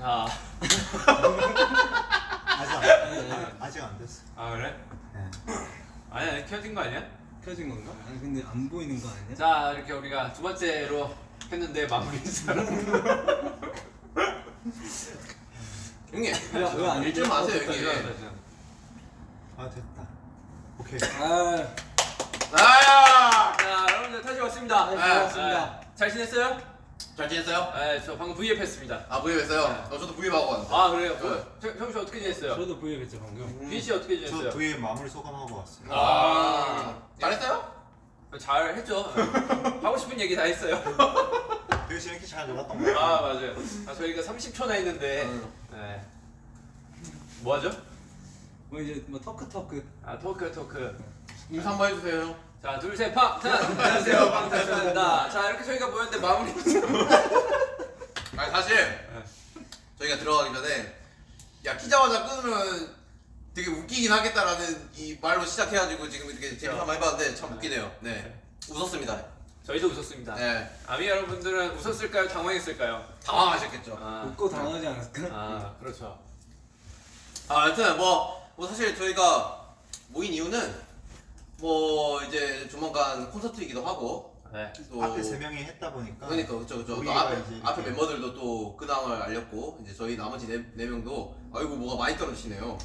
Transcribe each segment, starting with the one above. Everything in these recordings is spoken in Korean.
자, 아직 안, 아, 아직 안 됐어. 아 그래? 네. 아니야, 아니, 켜진 거 아니야? 켜진 건가? 아니 근데 안 보이는 거 아니야? 자, 이렇게 우리가 두 번째로 했는데 마무리 인사를. 형님 왜안 일좀 마세요 형님. 아 됐다. 오케이. 아, 아야 자, 여러분들 다시 왔습니다. 다시 아, 왔습니다. 아, 잘 지냈어요? 잘 지냈어요? 네, 저 방금 V앱 했습니다. 아 부입 했어요? 네. 어, 저도 부입 하고 왔는데 아, 그래요? 네. 어, 저- 형씨 어떻게 지냈어요? 저도 V앱 했죠 방금. 빈씨 어떻게 저 지냈어요? V의 마무리 소감하고 왔어요. 아 잘했어요? 잘 했죠. 하고 싶은 얘기 다 했어요. 되게 재밌게 잘 놀았던 거 같아요. 아, 맞아요. 아, 저희가 30초나 했는데, 응. 네. 뭐 하죠? 뭐 이제 뭐 터크 터크. 아, 토크, 토크. 인사 한번 해주세요 자, 둘, 셋, 팡탄! 안녕하세요, 방탄소년단입니다. 자, 이렇게 저희가 모였는데 마무리. 아니 사실 저희가 들어가기 전에 야 키자마자 끊으면 되게 웃기긴 하겠다라는 이 말로 시작해가지고 지금 이렇게 재밌게 한번 해봤는데 참 웃기네요 네 웃었습니다 저희도 웃었습니다. 네 아미 여러분들은 웃었을까요? 당황했을까요? 당황하셨겠죠 아, 웃고 당하지 않았을까? 아 그렇죠. 아, 하여튼 뭐, 뭐 사실 저희가 모인 이유는 뭐 이제 조만간 콘서트이기도 하고 네. 또 앞에 세 명이 했다 보니까. 그러니까 그쵸 그쵸 또 앞에, 이제 앞에 이렇게- 멤버들도 또 근황을 알렸고 이제 저희 나머지 네, 네 명도 아이고 뭐가 많이 떨어지시네요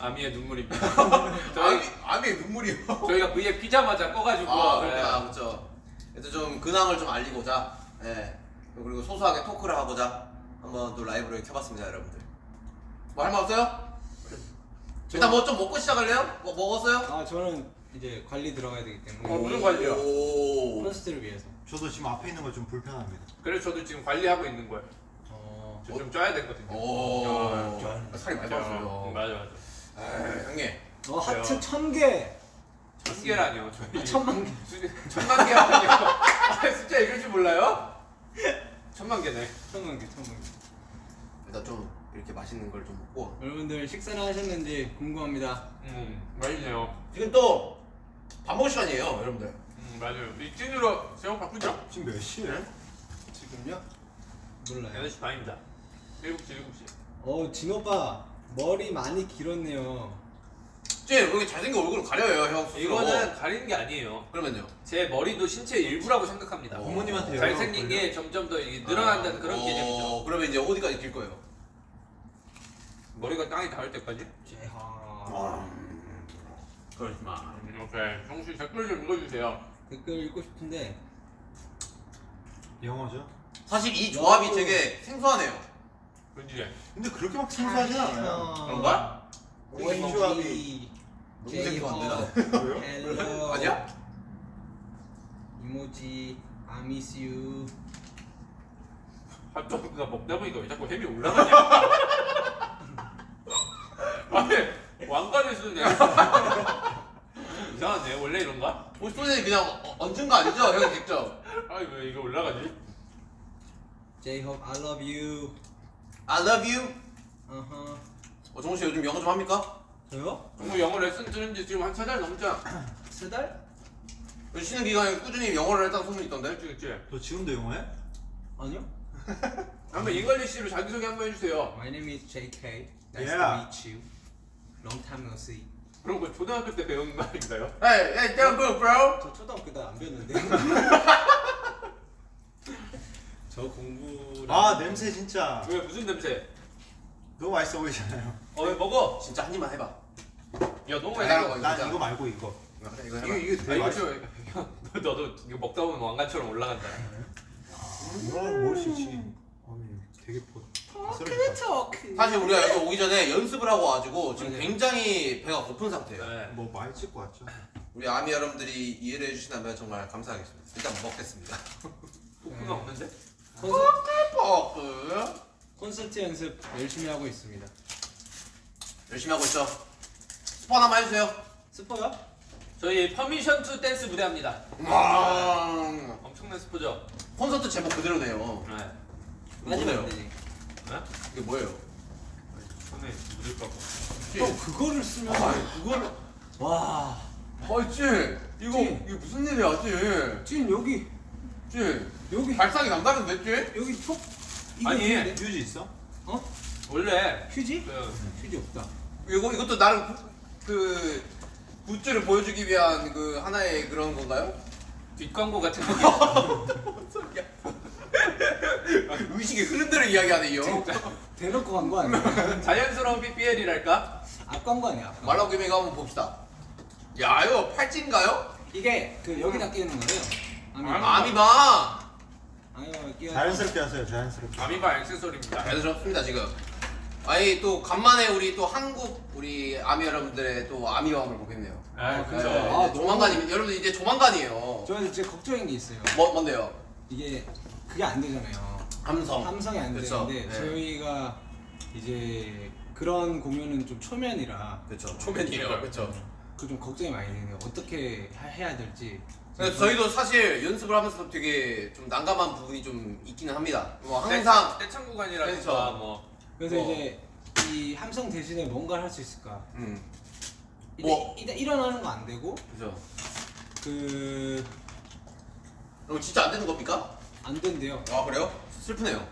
아미의 눈물입니다. 아미, 저희, 아미의 눈물이요 저희가 V에 피자마자 꺼가지고. 아 네. 그렇구나 그쵸 그래서 좀 근황을 좀 알리고자 예 그리고 소소하게 토크를 하고자 한번 또 라이브를 켜봤습니다 여러분들 뭐 할 말 없어요? 일단 뭐 좀 먹고 시작할래요? 뭐 먹었어요? 아 저는 이제 관리 들어가야 되기 어, 때문에 무슨 관리요? 오. 콘서트를 위해서. 저도 지금 앞에 있는 거 좀 불편합니다. 그래서 저도 지금 관리하고 있는 거예요. 어. 저 좀 쪄야 되거든요. 오. 어, 아, 살이 많이 쪄. 빠졌어요. 응, 맞아 맞아. 에이, 형님. 어 하트. 천 개. 천 개라니요. 저희 아, 천만 개. 수- 천만 아니고 아, 숫자 읽을 줄 몰라요? 천만 개네. 천만 개, 천만 개. 일단 좀 이렇게 맛있는 걸 좀 먹고. 여러분들 식사를 하셨는지 궁금합니다. 음 맛있네요. 지금 또 밥 먹을 시간이에요, 여러분들. 음 맞아요. 이 찐으로 제목 바꾸죠? 지금 몇 시예요? 지금요? 몰라요. 8시 반입니다. 7시 7시. 어, 진 오빠 머리 많이 길었네요. 쟤 여기 잘생긴 얼굴을 가려요, 형. 이거는 가리는 게 아니에요. 그러면요. 제 머리도 신체 일부라고 생각합니다. 어. 부모님한테 잘생긴 게 점점 더 늘어난다는 아, 그런 어, 개념이죠. 그러면 이제 어디까지 길 거예요? 머리가 땅에 닿을 때까지? 제하. 그렇지 마. 음, 오케이. 정씨 댓글 좀 읽어주세요. 댓글 읽고 싶은데 영어죠? 사실 이 조합이 야, 되게 생소하네요. 그지? 근데 그렇게 막 생소하진 않아요. 그런가? 이 왜요? hello 아니야? 이모지 I miss you 핫도그가 먹다 보니까 왜 자꾸 햄이 올라가냐? 아니 왕관을 쓰네. 이상하네. 원래 이런가? 혹시 소진이 그냥 어- 얹은 거 아니죠? 형이 직접. 아니 왜 이거 올라가지? 제이홉 I love you I love you. 어허 어, 정우 씨 요즘 영어 좀 합니까? 저요? 정말 영어 레슨 들은 지 지금 한 세 달 넘잖아. 세 달? 요즘 쉬는 기간에 꾸준히 영어를 했다는 소문이 있던데. 그치 그치? 너 지금도 영어해? 아니요 한번 English로 자기소개 한번 해주세요. My name is JK Nice Yeah. to meet you Long time no see 그런 거 초등학교 때 거 아닌가요? Hey, hey, don't go, bro. 저 초등학교 때 안 배웠는데 저 공부 아 냄새 진짜 왜 무슨 냄새? 너무 맛있어 보이잖아요. 어 왜 먹어? 진짜 한 입만 해봐. 야 너무 맛있어. 거. 난. 이거 말고 이거. 아, 그래, 이거 이거 해봐. 이게 아 되게 이거 맛있어. 좀 너도 이거 먹다 보면 왕관처럼 올라간다. 이거 먹을 수 있지. 아니 되게 보. 아슬아슬하다. 사실 우리가 여기 오기 전에 연습을 하고 와가지고 지금 맞아요. 굉장히 배가 고픈 상태예요. 네. 뭐 많이 찍고 왔죠. 우리 아미 여러분들이 이해를 해주신다면 정말 감사하겠습니다. 일단 먹겠습니다. 포크가 없는데? 콘서, 버크 콘서트 연습 열심히 하고 있습니다 열심히 하고 있죠. 스포 하나만 해주세요. 스포요? 저희 Permission to Dance 무대합니다. 와 엄청난 스포죠? 콘서트 제목 그대로네요. 네. 뭐예요? 안 되지 이게 뭐예요? 손에 묻을까 봐. 형 그거를 쓰면 아 그걸 와아 찐! 이거 찐. 이게 무슨 일이야 찐? 찐 여기 찐! 여기 발상이 남다른데 찐? 여기 톡 이거 아니, 있는데? 유지 있어? 어? 원래 휴지? 그 휴지 없다. 이거 이것도 나름 구- 그 굿즈를 보여주기 위한 그 하나의 그런 건가요? 뒷광고 같은 거. 의식의 흐름대로 이야기하네 이 형. 대놓고 간 거 아니야? 자연스러운 PPL이랄까? 앞 광고 아니야? 앞 광고. 말라고 김에 한번 봅시다. 야 이거 팔찌인가요? 이게 그 여기다 끼우는 거예요. 아미. 아미바. 아미바 끼워. 자연스럽게 하세요 자연스럽게 아미바 액세서리입니다. 자연스럽습니다 지금. 아니 또 간만에 우리 또 한국 우리 아미 여러분들의 또 아미왕을 보겠네요. 아, 아, 그죠. 네, 아, 이제 조만간이면 여러분들 이제 조만간이에요. 저는 진짜 걱정인 게 있어요. 뭐 뭔데요? 이게 그게 안 되잖아요. 함성. 함성이 안 그쵸. 되는데 네. 저희가 이제 그런 공연은 좀 초면이라 그렇죠. 초면이에요. 그렇죠. 그 좀 걱정이 많이 되네요. 어떻게 하- 해야 될지. 그래서 저희도 사실 연습을 하면서 되게 좀 난감한 부분이 좀 있기는 합니다. 뭐 항상 떼창 구간이라든가 그렇죠. 뭐 그래서 뭐. 이제 이 함성 대신에 뭔가를 할 수 있을까? 음 일단, 뭐. 일단 일어나는 거 안 되고 그죠. 그안 그럼 진짜 안 되는 겁니까? 된대요. 아 그래요? 슬프네요.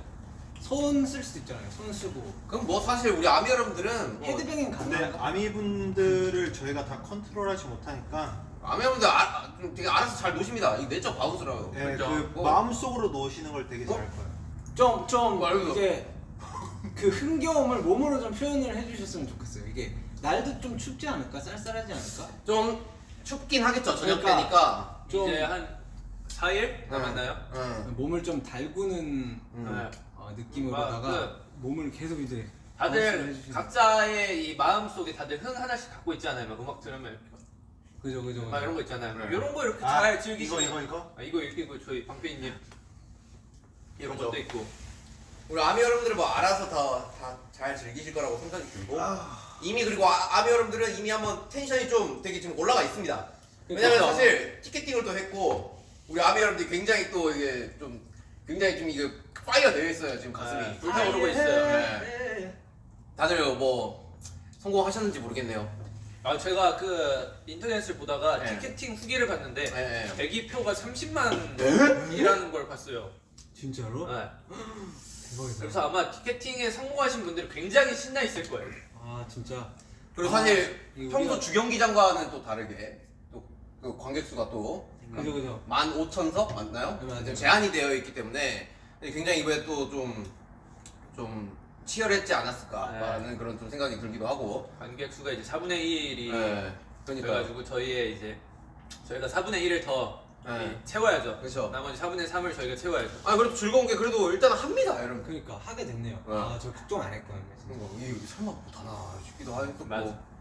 손 쓸 수도 있잖아요. 손 쓰고 그럼 뭐 사실 우리 아미 여러분들은 뭐 헤드뱅잉 근데 가능한가? 아미분들을 저희가 다 컨트롤하지 못하니까 아미 여러분들 아, 좀 되게 알아서 잘 노십니다. 이 내적 bounce라고. 예, 그죠. 그 뭐. 마음속으로 노시는 걸 되게 어? 잘할 거예요 좀, 좀 말고. 이제 그 흥겨움을 몸으로 좀 표현을 해주셨으면 좋겠어요. 이게 날도 좀 춥지 않을까? 쌀쌀하지 않을까? 좀 춥긴 하겠죠 저녁 그러니까. 때니까. 좀- 이제 한 4일 남았나요? 응. 몸을 좀 달구는 음. 네. 어, 느낌으로다가 아, 몸을 계속 이제 다들 각자의 이 마음 속에 다들 흥 하나씩 갖고 있잖아요. 막 음악 들으면 그죠 그죠 막 이런 거 있잖아요. 네. 이런 거 이렇게 아, 잘 즐기시고 이거 이거 이거 아, 이거 이거 저희 방패인님 이런 그죠. 것도 있고 우리 아미 여러분들은 뭐 알아서 다다잘 즐기실 거라고 생각이 들고 아. 이미 그리고 아, 아미 여러분들은 이미 한번 텐션이 좀 되게 지금 올라가 있습니다. 왜냐면 사실 티켓팅을 또 했고 우리 아미 여러분들이 굉장히 또 이게 좀 굉장히 좀 이게 fire 되어 있어요 지금 가슴이 네, 불타오르고 있어요. 네. 다들 뭐 성공하셨는지 모르겠네요. 아 제가 그 인터넷을 보다가 네. 티켓팅 후기를 봤는데 네. 대기표가 30만이라는 걸 봤어요. 진짜로? 네. 대박이다. 그래서 아마 티켓팅에 성공하신 분들이 굉장히 신나 있을 거예요. 아 진짜 그리고 아, 사실 이거 평소 우리가- 주경기장과는 또 다르게 또 그 관객 수가 또 그죠 그죠. 15,000석 맞나요? 네, 맞아요. 제한이 되어 있기 때문에 굉장히 이번에 또좀좀 치열했지 않았을까라는 네. 그런 좀 생각이 들기도 하고. 관객 수가 이제 4분의 1이 네. 그러니까 돼가지고 저희의 이제 저희가 4분의 1을 더 네. 이, 채워야죠. 그렇죠. 나머지 4분의 3을 저희가 채워야죠. 아 그래도 즐거운 게 그래도 일단 합니다 여러분. 그러니까 하게 됐네요. 네. 아저 걱정 안 했거든요. 거 이게 설마 못하나 싶기도 하고 맞아. 뭐,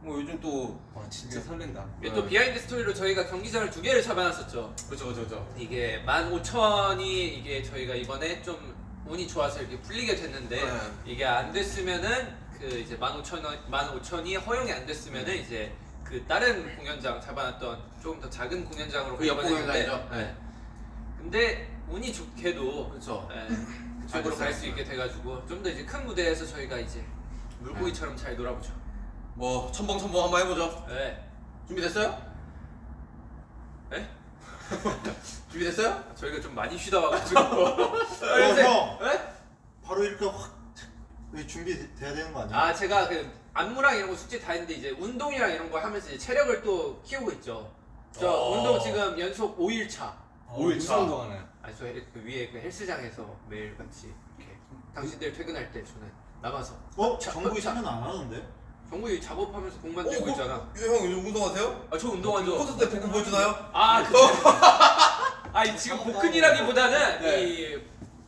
뭐 요즘 또 와 진짜 설렌다. 이게 네. 또 behind story로 저희가 경기장을 두 개를 잡아놨었죠. 그렇죠 그렇죠 그렇죠. 이게 15,000이 이게 저희가 이번에 좀 운이 좋아서 이렇게 풀리게 됐는데 네. 이게 안 됐으면은 그 이제 15,000원 15,000이 허용이 안 됐으면은 이제 그 다른 공연장 잡아놨던 조금 더 작은 공연장으로 그 공연장이죠? 네. 네. 근데 운이 좋게도 그렇죠. 네, 그쪽으로 갈 수 있게 돼가지고 좀 더 이제 큰 무대에서 저희가 이제 물고기처럼 잘 놀아보죠. 뭐 첨벙 첨벙 한번 해보죠. 네. 준비됐어요? 네? 준비됐어요? 저희가 좀 많이 쉬다 와가지고. 어, 형 네? 바로 이렇게 확 준비돼야 되는 거 아니야? 아 제가 그 안무랑 이런 거 숙제 다 했는데 이제 운동이랑 이런 거 하면서 이제 체력을 또 키우고 있죠. 저 어. 운동 지금 연속 5일 차. 어, 오일 무슨 차. 운동하나요? 아니 저 그 위에 그 헬스장에서 매일 같이 이렇게 당신들 퇴근할 때 저는 남아서 어? 자, 정국이 자. 참여는 안 하는데? 정국이 작업하면서 공 만 들고 어, 있잖아. 형 요즘 운동하세요? 아 저 운동하죠. 콘서트 때 복근 보여주나요? 아 그. 아니 지금 복근이라기보다는 네. 이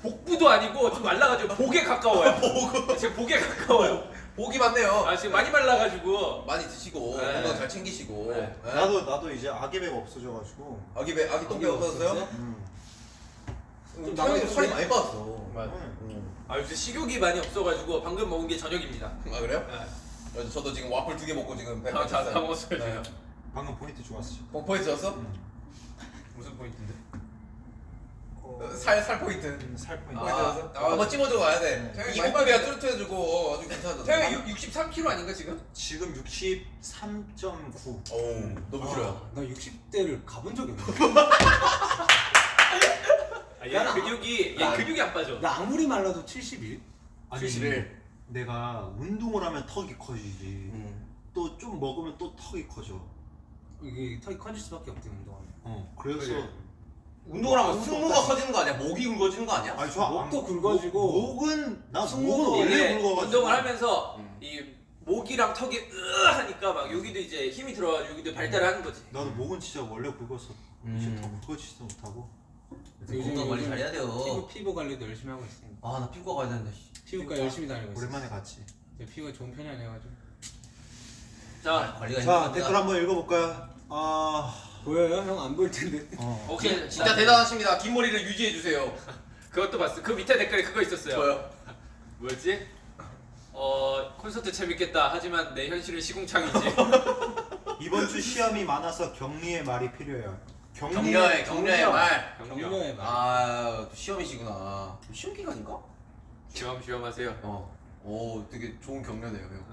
복부도 아니고 좀 말라가지고 복에 가까워요. 지금 복에 가까워요. 복이 많네요. 아 지금 많이 말라가지고. 많이 드시고 네. 건강 잘 챙기시고. 네. 네. 나도 나도 이제 아기배가 없어져가지고 아기 배 아기 똥배 없어졌어요? 음. 음, 나도 살이. 많이 빠졌어. 맞아. 음. 아 요새 식욕이 많이 없어가지고 방금 먹은 게 저녁입니다. 아 그래요? 네. 어, 저도 지금 와플 두 개 먹고 지금 배 다, 다. 다 먹었어요 네. 방금 포인트 좋았어 복포에 졌어? 음. 무슨 포인트인데? 어, 살, 살 포인트. 음, 살 포인트 포인트 아. 졌어? 아, 한번 찍어줘 가야 돼. 네. 이목구비가 뚜렷해지고 어, 아주 괜찮아졌어. 태형이 63kg 아닌가 지금? 지금 63.9 오, 너무 길어요. 아, 나 60대를 가본 적이 없는데. 아, 얘 근육이 얘 나- 근육이 안 빠져. 나 아무리 말라도 71? 아니, 휴식을. 내가 운동을 하면 턱이 커지지. 음. 또좀 먹으면 또 턱이 커져. 이게 턱이 커질 수밖에 없대 운동하면. 어 그래서 그래. 운동을 하면 승모가. 커지는 거 아니야? 목이 굵어지는 거 아니야? 아니 저 목도 안- 굵어지고 목- 목은 나 승모도 목은 원래 굵어가지고 운동을 하면서 음. 이 목이랑 턱이 으 하니까 막 여기도 이제 힘이 들어가지고 여기도 발달을 하는 거지. 나도 목은 진짜 원래 굵어서 음. 이제 더 굵어지지도 못하고 건강 관리 잘해야 돼요. 피부 피부 관리도 열심히 하고 있습니다. 아나 피부과 가야 되는데. 씨. 피부과 열심히 다니고 있어요. 오랜만에 갔지. 제 피부가 좋은 편이 아니어가지고. 자, 관리가 자. 댓글 한번 읽어볼까요? 아 보여요? 형 안 보일 텐데. 어. 오케이. 진짜 대단하십니다. 긴 머리를 유지해 주세요. 그것도 봤어. 그 밑에 댓글에 그거 있었어요. 저요. 뭐였지? 어 콘서트 재밌겠다. 하지만 내 현실은 시궁창이지. 이번 주 시험이 많아서 격리의 말이 필요해요. 격려해 격려의 말. 격려의 말. 아, 또 시험이시구나. 시험 기간인가? 시험 시험하세요. 어. 오, 되게 좋은 격려네요, 형.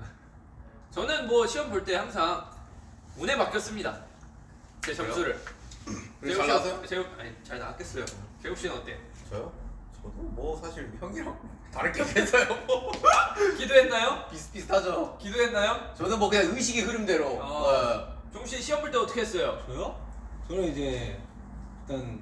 저는 뭐 시험 볼 때 항상 운에 맡겼습니다. 제 점수를. 그래, 잘 나왔어요? 제우 아니 잘 나왔겠어요. 제우 씨는 어때? 저요? 저도 뭐 사실 형이랑 다를 게 없어요. 기도했나요? 비슷비슷하죠. 기도했나요? 저는 뭐 그냥 의식의 흐름대로. 어. 어. 종씨 시험 볼 때 어떻게 했어요? 저요? 저는 이제 일단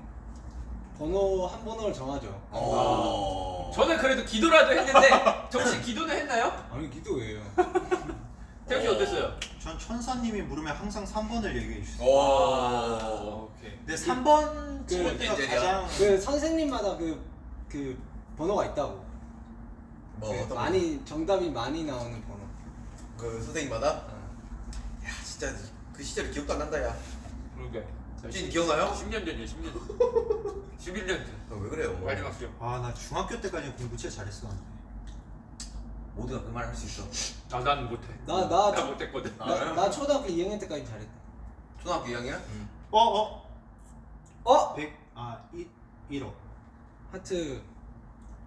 번호 한 번호를 정하죠. 어. 저는 그래도 기도라도 했는데 정씨 기도는 했나요? 아니 기도예요. 태우 씨 어땠어요? 전 천사님이 물으면 항상 3번을 얘기해 주세요. 오. 오케이. 근데 3번 그 인젤이야? 가장 그 선생님마다 그 그 번호가 있다고. 뭐 그 어떤 많이 정답이 많이 나오는 번호. 그 선생님마다? 어. 야, 진짜 그 시절 기억도 안 난다, 야. 그러게. 진 기억나요? 10년 전이요, 10년 전. 11년 전. 어, 왜 그래요? 마지막 시험. 아 나 중학교 때까지 공부 진짜 잘했었는데 모두가 그 말 할 수 있어. 아, 난 못해. 나- 나- 나 못했거든. 아, 나, 그래요? 나 초등학교 2학년 때까지 잘했다. 초등학교 2학년? 어? 어? 어? 100, 아 1, 1억 하트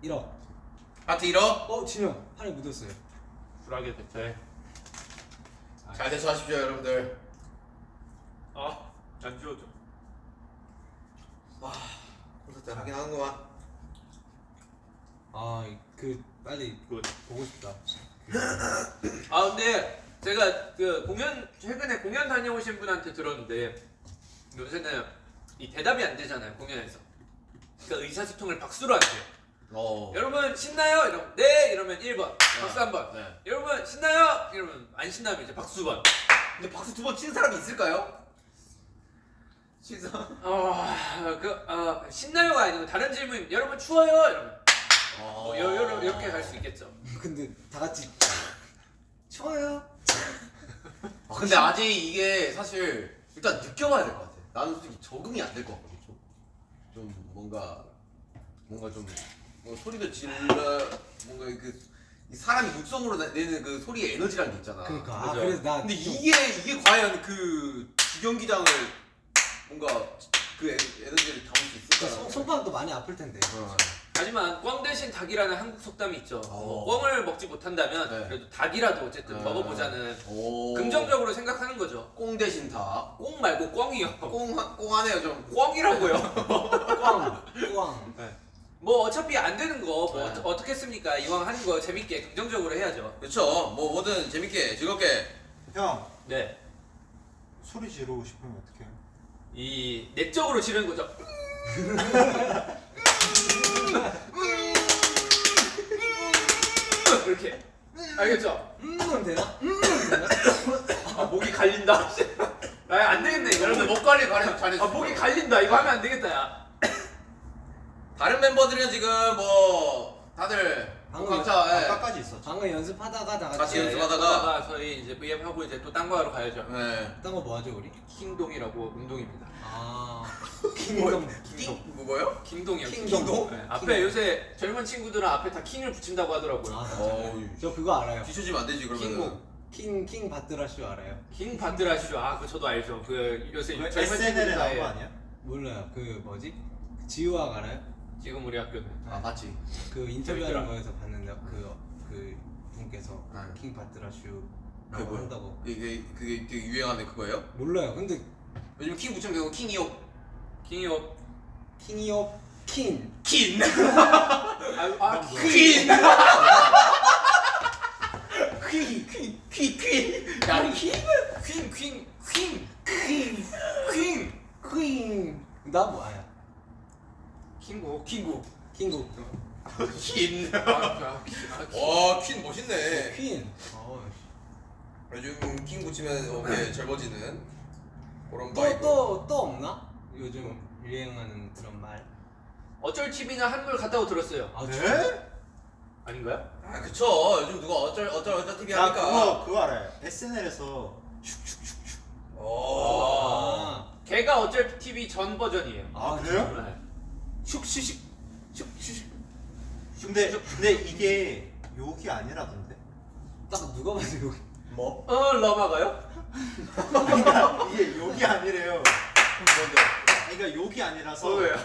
1억. 하트 1억? 어 진영 팔에 묻었어요. 불하게 대체. 잘 대처하십시오, 여러분들. 아, 안 지워져. 와, 콘서트 하긴 하는구만. 아그 빨리 good. 보고 싶다. 아, 근데 제가 그 공연 최근에 공연 다녀오신 분한테 들었는데 요새는 이 대답이 안 되잖아요 공연에서. 그러니까 의사소통을 박수로 한대요. 어. 여러분 신나요? 이러면 네 이러면 1번 박수 한 번. 네. 여러분 신나요? 이러면 안 신나면 이제 박수 번. 근데 박수 두 번 치는 사람이 있을까요? 진짜. 아그 아, 신나요가 아니고 다른 질문. 여러분 추워요? 이러면 어, 뭐 요, 요, 이렇게 갈 수 있겠죠. 근데 다 같이 좋아요. 아, 근데 아직 이게 사실 일단 느껴봐야 될 것 같아. 나는 솔직히 적응이 안 될 것 같거든. 좀, 좀 뭔가 뭔가 좀 뭔가 소리도 질러 뭔가 그이 사람이 육성으로 내- 내는 그 소리의 에너지라는 게 있잖아. 그러니까 아. 그래서 나 근데 좀- 이게 이게 과연 그 주경기장을 뭔가 그 에- 에너지를 담을 수그 있을까? 손- 손가락도 많이 아플 텐데. 어. 하지만 꽝 대신 닭이라는 한국 속담이 있죠. 어. 뭐 꽝을 먹지 못한다면 네. 그래도 닭이라도 어쨌든 어. 먹어보자는 오. 긍정적으로 생각하는 거죠. 꽁 대신 다. 꽁 말고 꽝이요. 꽁, 하- 꽁하네요 좀. 꽝이라고요. 꽝, 꽝. 뭐 어차피 안 되는 거뭐 네. 어, 떻겠습니까 이왕 하는 거 재밌게 긍정적으로 해야죠. 그렇죠. 뭐 뭐든 재밌게 즐겁게. 형 네. 소리 지르고 싶으면 어떻게 해요? 이 내적으로 지르는 거죠. 이렇게 알겠죠? 음은 되나? 아 목이 갈린다. 아안 되겠네 이거. 여러분들 목 관리 관리 잘해주세요. 아 목이 갈린다 이거 하면 안 되겠다 야. 다른 멤버들은 지금 뭐 다들 방금 각자 예. 아까까지 있었죠 방금 연습하다가 다 같이 같이 연습- 연습하다가 연습하다가 저희 이제 VM 하고 이제 또 딴 거 하러 가야죠. 예. 딴거 뭐 하죠 우리? 킹동이라고 운동입니다. 아 킹덤. 킹 뭐고요? 킹동이요. 킹동? 네, 앞에 요새 젊은 친구들은 앞에 다 킹을 붙인다고 하더라고요. 아. 진짜요? 저 그거 알아요. 뒤처지면 안 되지 그러면. 킹곡. 킹, 킹 바드라쇼 알아요? 킹 반드라시죠. 아, 그 저도 알죠. 그 요새 젊은 SNL에 친구들 나온 나이 거 아니야? 몰라요. 그 뭐지? 그 지우학 알아요? 지금 우리 학교는 아 맞지. 그 인터뷰하는 그러니까. 거에서 봤는데 그, 그 분께서 네. 킹 바트라슈라고 한다고. 그게, 그게 되게 유행하는 그거예요? 몰라요. 근데 요즘 킹 붙이면 킹이옵 킹이옵 킹이옵 킨! 킨! 아, 아, 아 퀸! 퀸 퀸 퀸퀸퀸퀸퀸 퀸 퀸 퀸 퀸 나뭐 아야? 킹. 퀸. 아, 아, 아, 와, 퀸 멋있네. 퀸. 어, 요즘 킹 붙이면 이렇게 젊어지는 그런 또 vibe. 또또 없나? 요즘 유행하는 그런 말. 어쩔 TV나 한물 같다고 들었어요. 아, 네? 아닌가요? 아, 그쵸. 요즘 누가 어쩔 어쩔 어쩔 TV 나 하니까. 그거 그거 알아요. SNL에서 슉슉슉슉. 오. 아, 걔가 어쩔 TV 전 버전이에요. 아, 그래요? 네. 슉슉슉 슉 슉슉. 근데 근데 이게 욕이 아니라던데. 딱 누가 봐도 여기. 뭐? 어, 러마가요? 그러니까 이게 욕이 아니래요. 뭔데? 그러니까 욕이 아니라서. 어, 왜요?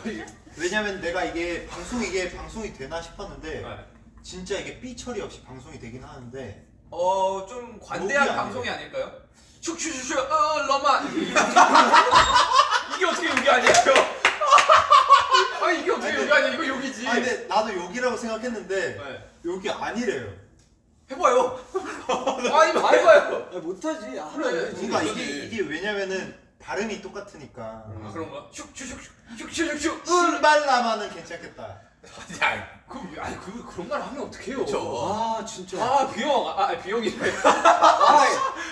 왜냐면 내가 이게 방송 이게 방송이 되나 싶었는데 네. 진짜 이게 삐 처리 없이 방송이 되긴 하는데 어, 좀 관대한 욕이 방송이 아니에요. 아닐까요? 슉슉슉슉, 어, 러마. 이게 어떻게 욕이 아니에요? 아, 이게 어떻게 욕이 아니야? 이거 욕이지. 아 근데 나도 욕이라고 생각했는데 네. 욕이 아니래요. 해봐요. 아니, 뭐 해봐요. 아, 못하지. 아, 그래. 그러니까 그지. 이게 이게 왜냐면은 발음이 똑같으니까 아, 그런가? 슉슉슉슉, 슉슉슉슉. 신발라마는 괜찮겠다. 야, 그, 아니, 그, 그런 말 하면 어떡해요? 그쵸. 아, 진짜. 아, 비영. 아, 아 비영이래. 아,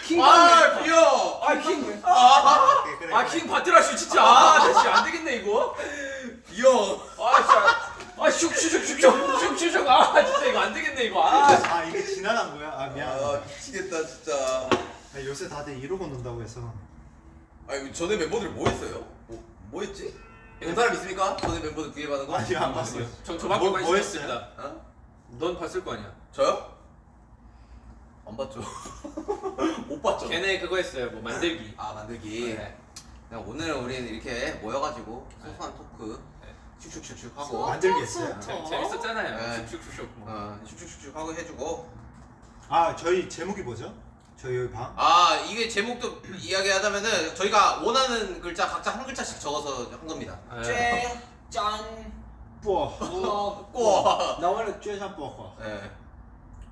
킹. 아, 비어. 아, 아. 킹 바트라슈 진짜. 아, 나 진짜 안 되겠네, 이거. 비어. 아, 진짜. 아, 슉슉슉슉슉. 슉슉슉. 아, 진짜 이거 안 되겠네, 이거. 아, 아 이게 지나간 거야? 아 미안. 아, 미치겠다 진짜. 아, 요새 다들 논다고 해서 아니 전에 멤버들 뭐 했어요? 뭐, 뭐 했지? 본 사람 있습니까? 전에 멤버들 뒤에 받은 거? 아니 안 봤어요. 저, 저밖에 뭐- 뭐 없습니다. 어? 넌 봤을 거 아니야. 저요? 안 봤죠. 못 봤죠. 걔네 그거 했어요, 뭐, 만들기. 아 만들기. 네. 그냥 오늘은 우리는 이렇게 모여가지고 소소한 토크 슉슉슉슉 하고 만들기 했어요. 재, 재밌었잖아요. 네. 슉슉슉슉. 뭐. 어, 슉슉슉슉 하고 해주고 아 저희 제목이 뭐죠? 저희 여기 방? 아 이게 제목도 이야기하자면은 저희가 원하는 글자 각자 한 글자씩 적어서 한 겁니다. 네. 쇠, 짠, 뽀. 꾸. 꼬. 나 원래 쬐샤 뽀. 네.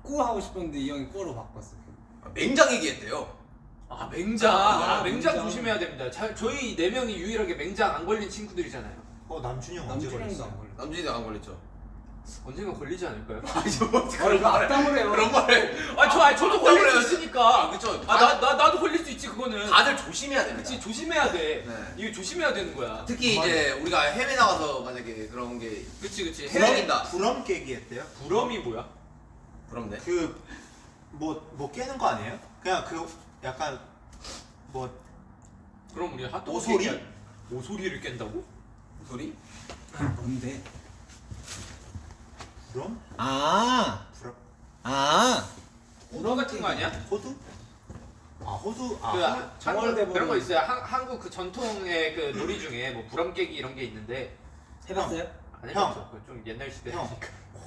꾸 하고 싶었는데 이 형이 꾸로 바꿨어. 맹장 얘기했대요. 아, 맹장. 아, 아, 맹장 맹장. 조심해야 됩니다. 자, 저희 네 명이 유일하게 맹장 안 걸린 친구들이잖아요. 어 남준이 형 언제 걸려. 남준이도 안 걸렸죠. 언젠가 걸리지 않을까요? 아니 뭐 어떻게 아, 악담을 해요. 그런 말을. 아, 저, 아, 저도 걸릴. 수 있으니까. 아 그쵸. 아, 나, 나, 나도 걸릴 수 있지, 그거는. 다들 조심해야 됩니다. 그치, 조심해야 돼. 네. 이거 조심해야 되는 거야. 특히 이제 우리가 해외 나가서 만약에 그런 게 그치, 그치. 부럼- 해외- 부럼이다. 부럼 깨기 했대요. 부럼이 뭐야? 부럽네. 그뭐뭐 깨는 거 아니에요? 그냥 그 약간 뭐 그럼 우리 핫도그 오소리? 얘기할- 오소리를 깬다고? 소리? 뭔데? 부럼? 아, 부럼? 아. 호두 같은 거 아니야? 호두? 아 호두 아그 호- 한- 정월 대보름. 그런 거 있어요. 한, 한국 그 전통의 그 놀이 중에 뭐 부럼 깨기 이런 게 있는데 해봤어요? 안 형. 해봤죠. 그거 좀 옛날 시대. 형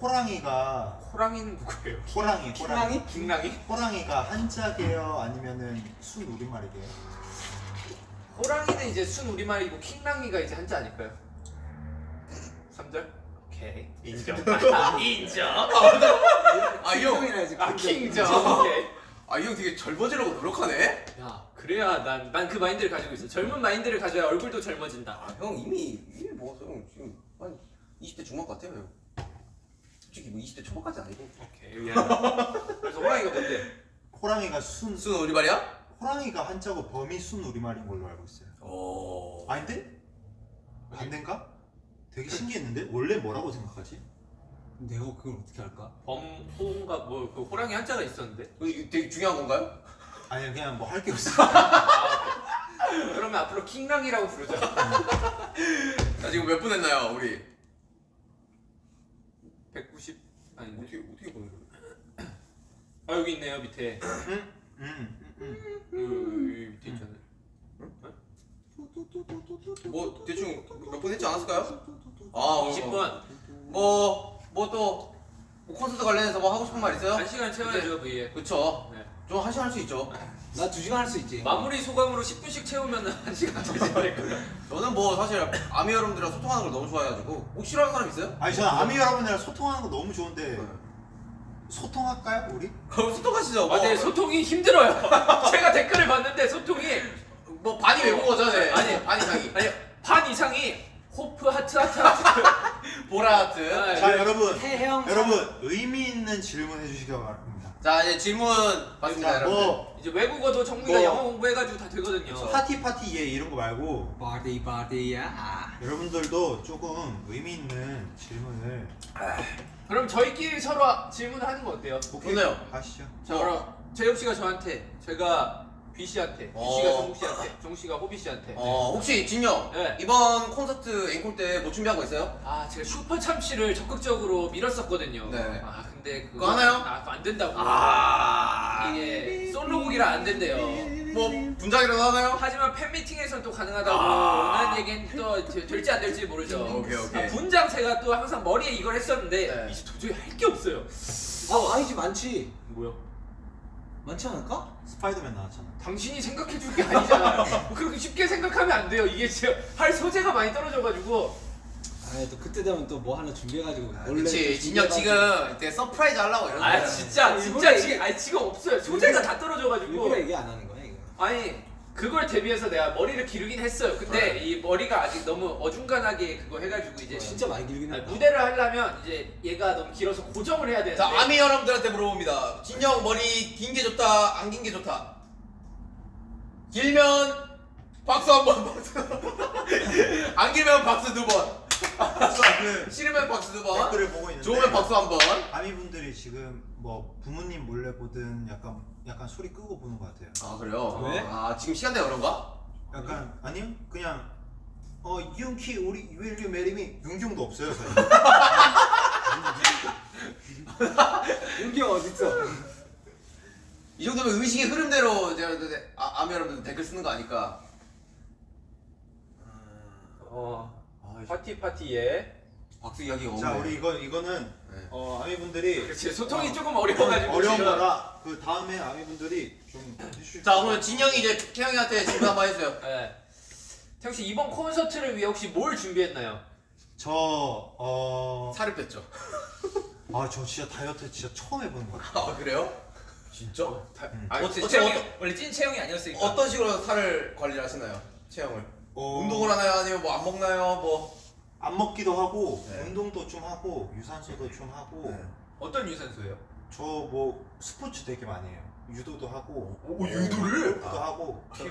호랑이가 호랑이는 누구예요? 호랑이 호랑이 킹랑이? 킹랑이? 호랑이가 한자게요 아니면은 순 우리말이게요? 호랑이는 이제 순 우리말이고 킹랑이가 이제 한자 아닐까요? 3절? 오케이 인정 인정 아 이 형. 킹정이라지, 아 킹정. 킹정 오케이 아 이 형 되게 젊어지려고 노력하네. 야 그래야 난 난 그 마인드를 가지고 있어 젊은 마인드를 가져야 얼굴도 젊어진다 아 형 이미 이미 먹었어 형 지금 한 20대 중반 같아요 형. 솔직히 뭐 20대 초반까지 아니고. 오케이 미안 그래서 호랑이가 뭔데? 호랑이가 순 순 우리말이야? 호랑이가 한자고 범이 순 우리말인 걸로 알고 있어요. 오. 아닌데? 반대인가? 되게 신기했는데 원래 뭐라고 생각하지? 내가 그걸 어떻게 할까? 범호인가 뭐그 호랑이 한자가 있었는데 어, 이거 되게 중요한 건가요? 아니 그냥 뭐 할 게 없어. 그러면 앞으로 킹랑이라고 부르자 자 지금 몇 분 했나요 우리? 190 아닌데 어떻게 어떻게 보는? 아 여기 있네요 밑에 음, 음, 음. 여기, 여기 밑에 있잖아요 뭐 대충 몇 분 했지 않았을까요? 아 20분 뭐 뭐 또 뭐 콘서트 관련해서 뭐 하고 싶은 말 있어요? 한 시간 채워야죠 V에 그쵸. 네. 좀한 시간 할 수 있죠. 나 두 시간 할 수 있지. 마무리 소감으로 10분씩 채우면 한 시간 되지 않을까요? 저는 뭐 사실 아미 여러분들이랑 소통하는 걸 너무 좋아해가지고 혹 싫어하는 사람 있어요? 아니 저는 아미 여러분이랑 소통하는 거 너무 좋은데 네. 소통할까요 우리? 그럼 소통하시죠. 뭐, 아, 네, 소통이 힘들어요. 제가 댓글을 봤는데 소통이 뭐 반이 외국어죠, 네. 아니. 반 이상이. 아니 반 이상이 호프 하트 하트 하트 보라 하트. 아, 자 네. 여러분 태형 여러분 의미 있는 질문 해주시기 바랍니다. 자 이제 질문 받습니다 자, 여러분. 뭐 이제 외국어도 정국이가 뭐- 영어 공부해가지고 다 되거든요. party party yeah 이런 거 말고 party party yeah. 여러분들도 조금 의미 있는 질문을 그럼 저희끼리 서로 질문하는 거 어때요? 좋네요. 하시죠. 자 그럼 재엽 씨가 저한테, 제가 B 씨한테, B 어. 씨가 정국 씨한테, 정국 씨가 호비 씨한테. 어 혹시 진영 네. 이번 콘서트 앵콜 때 뭐 준비한 거 있어요? 아 제가 슈퍼 참치를 적극적으로 밀었었거든요. 네. 아 근데 그거 그거 하나요? 아, 그거 안 된다고. 아 이게 솔로곡이라 안 된대요. 뭐 분장이라도 하나요? 하지만 팬 미팅에서는 또 가능하다고 아. 하는 얘기는 또 되- 될지 안 될지 모르죠. 오케이, 오케이. 아, 분장 제가 또 항상 머리에 이걸 했었는데 네. 이제 도저히 할 게 없어요. 아 아니지 많지. 뭐야? 많지 않을까? 스파이더맨 나왔잖아. 당신이 생각해 줄 게 아니잖아요. 뭐 그렇게 쉽게 생각하면 안 돼요. 이게 할 소재가 많이 떨어져가지고. 아또 그때 되면 또 뭐 하나 준비해가지고 아, 몰래 그치 준비해가지고. 지금 이때 surprise 하려고 이러는 아 거야. 진짜 진짜 지금 아니 지금 없어요. 소재가 다 떨어져가지고. 일부러 얘기 안 하는 거야 이거. 아니 그걸 대비해서 내가 머리를 기르긴 했어요. 근데 이 머리가 아직 너무 어중간하게 그거 해가지고 이제 진짜 많이 길긴 아니, 했다. 무대를 하려면 이제 얘가 너무 길어서 고정을 해야 되는데. 자 아미 여러분들한테 물어봅니다. 진 형 머리 긴 게 좋다, 안 긴 게 좋다. 길면 박수 한 번, 박수. 안 길면 박수 두 번. 그 싫으면 박수 두 번. 댓글을 보고 있는데 좋으면 박수 한 번. 아미분들이 지금 뭐 부모님 몰래 보든 약간 약간 소리 끄고 보는 것 같아요. 아 그래요? 왜? 아 지금 시간대가 그런가? 약간 아니요 그냥 어 윤키 우리 marry me 윤경도 없어요 저희. 윤기 어딨어? 이 정도면 의식의 흐름대로 제가 아, 아미 여러분들 댓글 쓰는 거 아니까. 어 파티 파티에. 박수 이야기가 없네. 자 우리 이거 이거는 네. 어 아미분들이 그렇지 소통이 조금 어려워가지고 어려운 지금. 거라 그 다음에 아미분들이 좀 해주실 자 오늘 진영이 이제 태영이한테 질문 한번 해주세요. 네. 태영 씨 이번 콘서트를 위해 혹시 뭘 준비했나요? 저어아저 살을 뺐죠. 진짜 다이어트 진짜 처음 해보는 것 같아요. 아 그래요? 진짜? 음. 아, 어째- 찐 어째- 체형이 어떤- 원래 찐 체형이 아니었으니까. 어떤 식으로 살을 관리를 하시나요? 체형을? 어, 운동을 하나요? 아니면 뭐 안 먹나요? 뭐 안 먹기도 하고 네. 운동도 좀 하고 유산소도 좀 하고 네. 어떤 유산소예요? 저 뭐 스포츠 되게 많이 해요. 유도도 하고 오, 유도를? 골프도 하고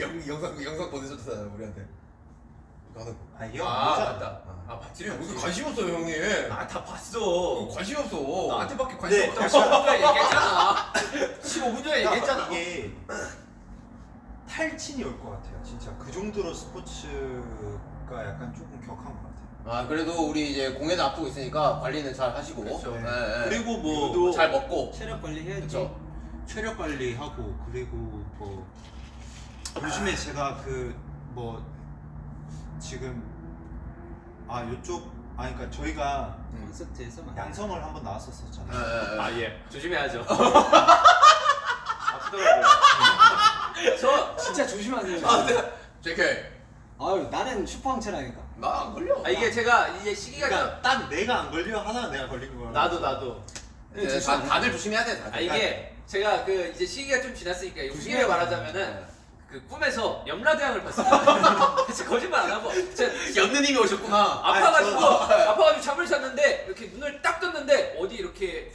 영, 영상 영상 보내줬잖아요 우리한테. 나는 아 이거 아 모자 맞다. 아 봤지. 무슨 관심 없어요 형님. 아 다 봤어. 관심 없어. 나한테밖에 관심 네. 없다고 15분 전에 얘기했잖아. 15분 전에 얘기했잖아. 이게 탈진이 올 것 같아요. 진짜 그 정도로 스포츠 가 약간 조금 격한 것 같아요. 아 그래도 우리 이제 공연 앞두고 있으니까 관리는 잘 하시고. 그렇죠. 네, 네. 그리고 뭐 유도 잘 먹고. 체력 관리 해야지. 그렇죠. 체력 관리하고 그리고 뭐 요즘에 제가 그 뭐 지금 아 요쪽 아 그러니까 저희가 콘서트에서 많이. 양성을 한번 네, 나왔었었잖아요. 네. 아 예. 조심해야죠. 아프더라고요. 저 진짜 조심하세요. 아, 네. JK. 아유 나는 슈퍼항체라니까. 나안 걸려. 아 이게 제가 이제 시기가 좀 그러니까 딱 내가 안 걸려 하나 내가 걸린 거야. 나도 나도. 네, 다, 다들 조심해야 돼. 다들. 아 이게 제가 그 이제 시기가 좀 지났으니까 용기를 말하자면은 그 꿈에서 염라대왕을 봤어요. 진짜 거짓말 안 하고 진짜 연느님이 오셨구나. 아파가지고 아니, 아파가지고 잠을 잤는데 이렇게 눈을 딱 떴는데 어디 이렇게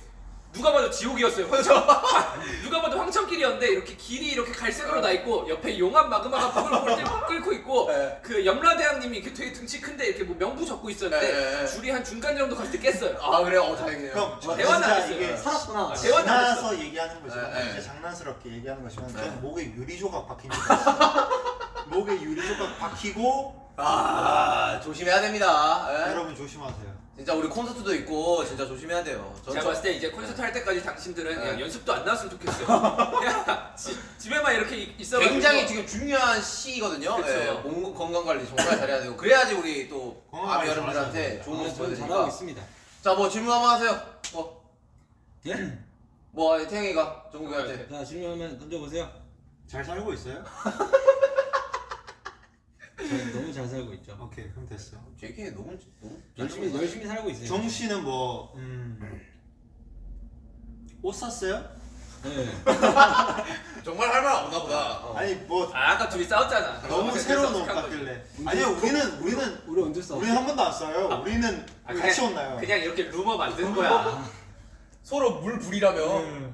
누가 봐도 지옥이었어요. 황천 누가 봐도 황천길이었는데 이렇게 길이 이렇게 갈색으로 나 있고 옆에 용암 마그마가 뿔뿔 끓고 있고 네. 그 염라대왕님이 이렇게 되게 등치 큰데 이렇게 뭐 명부 적고 있었는데 네, 네. 줄이 한 중간 정도 갔을 때 깼어요. 아 그래요? 어 다행이네요. 형, 저 대화는 안 했어요. 이게 살았구나. 아, 대화는 안 했어. 얘기하는 거지만 네, 네. 이제 장난스럽게 얘기하는 거지만 네. 저는 목에 유리 조각 박힙니다. 목에 유리 조각 박히고 아 조심해야 됩니다. 예. 여러분 조심하세요. 진짜 우리 콘서트도 있고 진짜 조심해야 돼요. 전 제가 저- 봤을 때 이제 콘서트 할 때까지 당신들은 그냥 네. 연습도 안 나왔으면 좋겠어요. 그냥 지- 집에만 이렇게 있- 있어가지고 굉장히 지금 중요한 시기거든요. 그쵸. 예, 몸 건강 관리 정말 잘해야 되고 그래야지 우리 또 아미 여러분들한테 좋은 아, 모습 보여드리니까. 잘하고 있습니다. 자뭐 질문 한번 하세요. 뭐, 예? 뭐 태영이가 정국이한테. 자 질문하면 던져보세요. 잘 살고 있어요? 저는 너무 잘 살고 있죠. 오케이 그럼 됐어. JK 너무 너무 열심히 열심히 살고 있어요. 정 씨는 뭐 음, 옷 샀어요? 네. 정말 할 말 없나 보다. 어. 아니 뭐 아 아까 둘이 싸웠잖아. 너무 새로운 옷. 같길래. 아니요 우리는 우리는 우리 언제 싸웠어? 우리는 한 번도 안 싸요. 우리는 아, 같이 그냥- 혼나요. 그냥 이렇게 루머 만드는 거야. 서로 물 불이라며.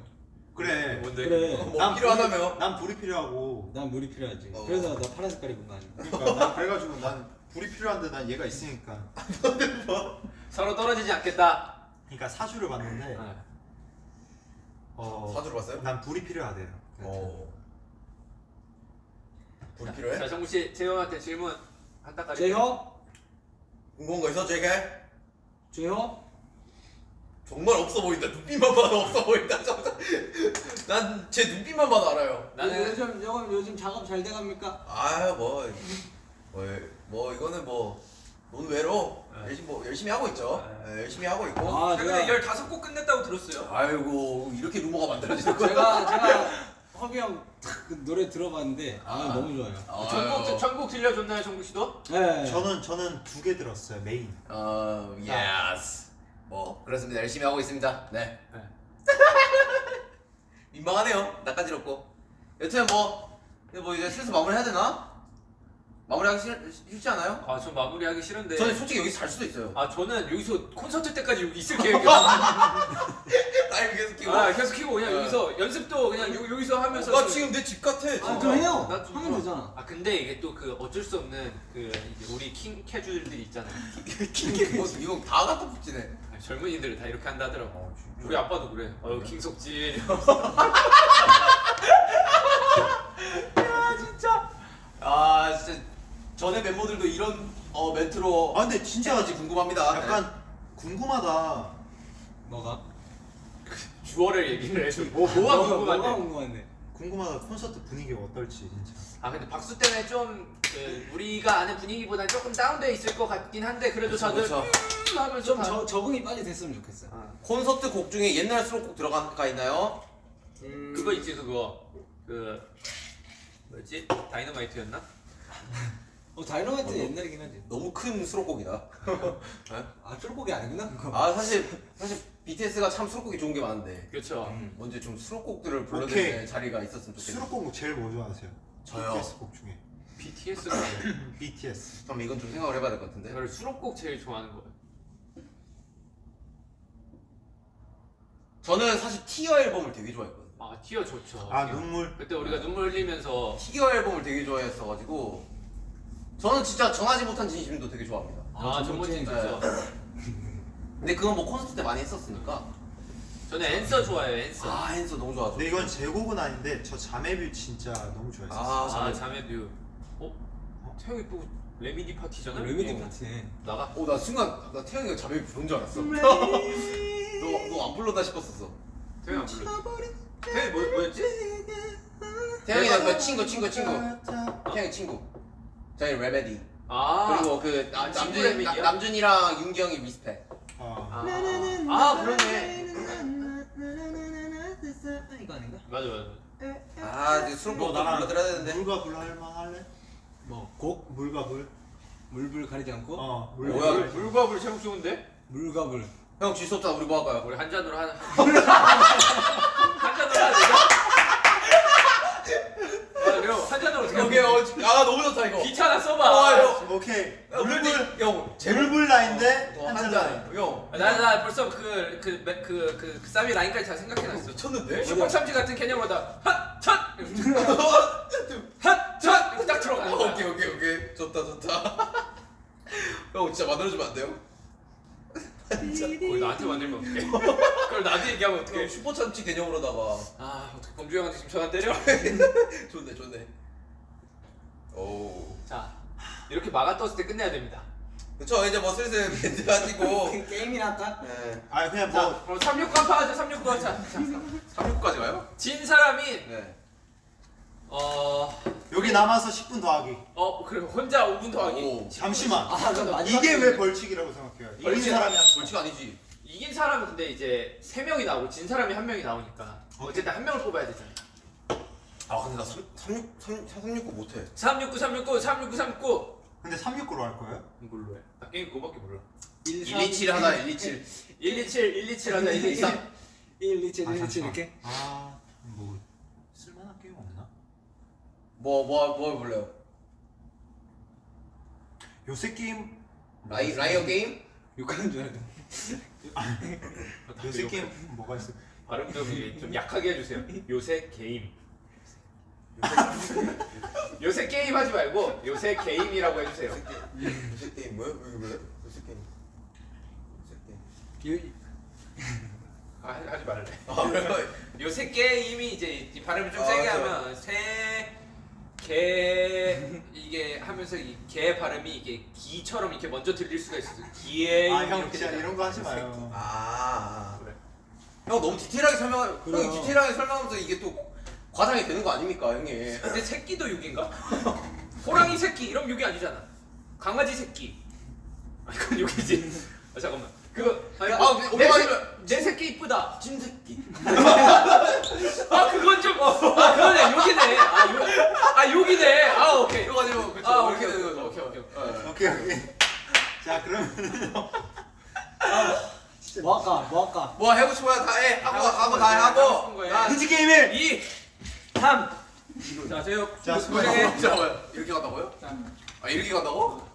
그래. 뭔데? 그래. 뭐 필요하다며. 난 불이 필요하고. 난 물이 필요하지. 어. 그래서 나 파란 색깔 입은 거 아니야? 그러니까 난 그래가지고 난 불이 필요한데 난 얘가 있으니까. 서로 떨어지지 않겠다. 그러니까 사주를 봤는데 아, 어, 사주를 봤어요? 난 불이 필요하대요. 어. 불 자, 필요해? 자 정국 씨 재형한테 질문 한 따까리. 제형? 궁금한 거 있어, 제게? 제형? 정말 없어 보인다. 눈빛만 봐도 없어 보인다. 난 제 눈빛만 봐도 알아요. 나는 요즘 요즘 요즘 작업 잘 돼갑니까? 아, 뭐, 뭐, 뭐 이거는 뭐 논외로 네. 열심히 뭐 열심히 하고 있죠. 네. 네, 열심히 하고 있고. 아 최근에 제가 15곡 끝냈다고 들었어요. 아이고 이렇게 루머가 만들어지는 거야. 제가 제가 호비 형 그 노래 들어봤는데 아, 아. 너무 좋아요. 전곡 전곡 들려줬나요 정국 씨도? 네. 저는 저는 두 개 들었어요 메인. 어, yes. 뭐 그렇습니다. 열심히 하고 있습니다. 네. 네. 민망하네요. 낯가지럽고. 여튼 뭐, 뭐 이제 슬슬 마무리 해야 되나? 마무리하기 싫, 싫지 않아요? 아저 마무리하기 싫은데. 저는 솔직히 여기서 잘 수도 있어요. 아 저는 여기서 콘서트 때까지 여기 있을 계획이었어. 라이브 계속 키고. 아 계속 키고 그냥 네. 여기서 연습도 그냥 여, 여기서 하면서. 나 지금 내 집 같아. 아 진짜. 그럼 해요. 나 좀 하면 되잖아. 아 근데 이게 또 그 어쩔 수 없는 그 우리 킹 캐주들이 있잖아요. 뭐, 이건 다 갖다 붙이네. 아, 젊은이들은 다 이렇게 한다 하더라고. 어. 우리 아빠도 그래. 어유 킹석진. 야 진짜. 아 진짜 전에 멤버들도 이런 어 멘트로 아 근데 진짜 진짜지 궁금합니다. 약간 궁금하다. 뭐가? 주어를 얘기를 해줘. 뭐 뭐가 뭐가 궁금한데? 궁금한데? 궁금하다 콘서트 분위기가 어떨지 진짜. 아 근데 박수 때문에 좀 그, 우리가 아는 분위기보다 조금 다운돼 있을 것 같긴 한데 그래도 다들 그쵸. 음 하면서 좀 다- 저, 적응이 빨리 됐으면 좋겠어요. 아, 콘서트 곡 중에 옛날 수록곡 들어가 있나요? 음, 그거 있지 그거 그 뭐였지 다이너마이트였나? 어 다이너마이트 어, 옛날이긴 하지. 너무 큰 수록곡이다. 아 쫄곡이 아니구나 그거. 아 사실 사실 BTS가 참 수록곡이 좋은 게 많은데 그렇죠. 음. 언제 좀 수록곡들을 오케이. 자리가 있었으면 좋겠네요. 수록곡 제일 뭐 좋아하세요? 저요. BTS 곡 중에. BTS가 BTS. 그럼 이건 좀 생각을 해봐야 될 것 같은데. 저를 수록곡 제일 좋아하는 거예요. 저는 사실 Tear 앨범을 되게 좋아했거든요. 아 티어 좋죠. 아 티어. 눈물. 그때 우리가 눈물 흘리면서 Tear 앨범을 되게 좋아했어가지고 저는 진짜 전하지 못한 진심도 되게 좋아합니다. 아 전못진 좋죠. 근데 그건 뭐 콘서트 때 많이 했었으니까. 저는 Answer 좋아해요 Answer. 아 Answer 너무 좋아하죠. 근데 이건 제 곡은 아닌데 저 Jamais Vu 진짜 너무 좋아했어요. 아, 아 Jamais- Jamais Vu. 어? 태형이 또 remedy 파트잖아. remedy 어. 파트네. 나가. 어, 나 순간 나 태형이가 Jamais 부른 줄 알았어. 너너 안 불렀나 싶었었어. 태형이 안 불러. 태형이 뭐 뭐였지? 태형이는 그 친구 친구 친구. 태형이 친구. 저희 remedy. 아 그리고 그 남- 아, 남준? 나- 남준이랑 윤기 형이 Respect. 아. 아, 아 그러네. 이거 아닌가? 맞아 맞아. 아 이제 수록곡 너 나랑 불러드려야 되는데. 물과 불 할만 할래? 뭐 곡? 물과 불. 물불 가리지 않고? 어. 물. 뭐야, 불. 이거? 물과 불 제목 좋은데? 물과 불. 형 질수 없잖아. 우리 뭐 할까요? 우리 한 잔으로 한. 한 잔으로 하자. 아 그럼 한 잔으로 어떻게? 오케이 어, 아 너무 좋다 이거. 귀찮아 아, 써봐. 형. 오케이. 물불 형 물불 라인데 어, 한잔 한 라인. 잔. 형 나나 벌써 그 그 그 그, 그, 그, 그 쌈이 라인까지 다 생각해놨어. 미쳤는데? 슈퍼 참치 같은 개념보다 핫첫 핫첫 딱 들어가는 거야. 오케이 오케이 오케이 좋다 좋다. 형 진짜 만들어주면 안 돼요? 거의 나한테 만들면 어떡해? 그걸 나한테 얘기하면 어떡해? 형 슈퍼 참치 개념으로다가 아 어떻게 범주 형한테 지금 전화 때려? 좋네 좋네. 오. 자 이렇게 막아 떴을 때 끝내야 됩니다. 그쵸 이제 뭐 슬슬 멘트 하시고. 게임이나 할까? 네. 아 그냥 자뭐 그럼 36관 파하자 36관 자, 자 3육까지 가요? 진 사람이 네. 어, 여기 남아서 10분 더하기. 어 그리고 혼자 5분 더하기. 오. 잠시만. 아, 나 마지막 이게 왜. 벌칙이라고 생각해요? 이긴 벌칙. 사람이 한 벌칙 아니지. 이긴 사람은 근데 이제 세 명이 나오고 진 사람이 한 명이 나오니까 어쨌든 한 명을 뽑아야 되잖아. 아 근데 나 3, 36, 3, 369 못해. 369 369 369 369 근데 369로 할 거예요? 뭘로 해? 나 게임 그거밖에 몰라. 127 하나 127. 127 127 하자 127. 1, 2, 7, 아, 1, 2, 7 잠시만. 이렇게? 아 뭐 쓸만한 게임 없나? 뭐 뭐뭐 볼래요? 요새 게임 라이 liar 게임? 욕하는 줄 알고. 요새 게임 뭐가 있어? 발음 좀, 좀 약하게 해주세요. 요새 게임. 요새 게임 하지 말고 요새 게임이라고 해주세요. 요새 게임 뭐야? 요새 게임. 요새 게임. 아, 하지- 말래. 아? 요새 게임이 이제 이 발음을 좀 아, 세게. 하면 새 개 이게 하면서 이개 발음이 이게 기처럼 이렇게 먼저 들릴 수가 있어요. 기에 아형 이렇게 진짜. 이런 거 하지 마요. 아. 그래. 형 너무 디테일하게 설명. 그래요. 형이 디테일하게 설명하면서 이게 또 과장이 되는 거 아닙니까, 형님? 근데 새끼도 욕인가? 호랑이 새끼 이런 욕이 아니잖아. 강아지 새끼. 아 이건 욕이지. 아 잠깐만. 그거 아니, 아, 뭐, 근데 내, 새, 내 새끼 이쁘다. 찐새끼. 아 그건 좀. 아 그거네 욕이네. 아 욕. 아 욕이네. 아 오케이. 이거 가지고 그쵸. 아 오케이 오케이. 오케이 오케이. 예. 오케이 오케이. 자 그러면 뭐 할까? 뭐 할까? 뭐 하고 싶어요 다 해. 하고 하고 다. 하고 힌지 게임을 2 3 자, 제요. 자. 잠깐만 이렇게 간다고요? 아 이렇게 간다고?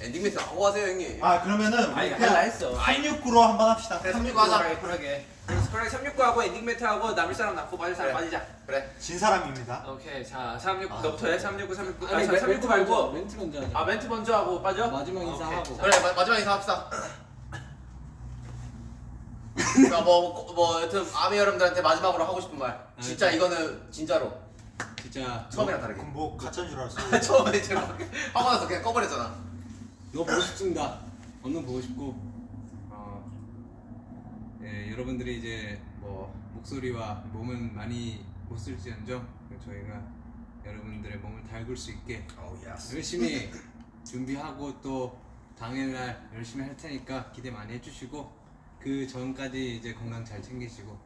엔딩 멘트 하고 하세요 형님. 아 그러면은 아니, 할라 했어. 369로 한번 합시다. 그래 369 369 하자. 하자. 쿨하게. 쿨하게 369 하고 엔딩 멘트 하고 남을 사람 남고 빠질 사람 그래. 빠지자. 그래. 진 사람입니다. 오케이. 자, 369 아, 너부터 해. 369 369. 아, 아니, 자, 멘- 369 멘트 먼저, 말고 멘트 먼저 하자. 아, 멘트 먼저 하고 빠져? 마지막 오케이. 인사하고. 자, 그래 마, 마지막 인사 합시다. 그러니까 뭐, 뭐 여튼 아미 여러분들한테 마지막으로 하고 싶은 말. 진짜 이거는 진짜로 진짜 처음이랑 다르게. 그럼 뭐 가짜인 줄 알았어. 처음에 제가 하고 나서 그냥 꺼버렸잖아. 너 보고 싶습니다. 언능 보고 싶고 어, 예, 여러분들이 이제 뭐 목소리와 몸은 많이 못 쓸지언정 저희가 여러분들의 몸을 달굴 수 있게 oh yes. 열심히 준비하고 또 당일날 열심히 할 테니까 기대 많이 해주시고 그 전까지 이제 건강 잘 챙기시고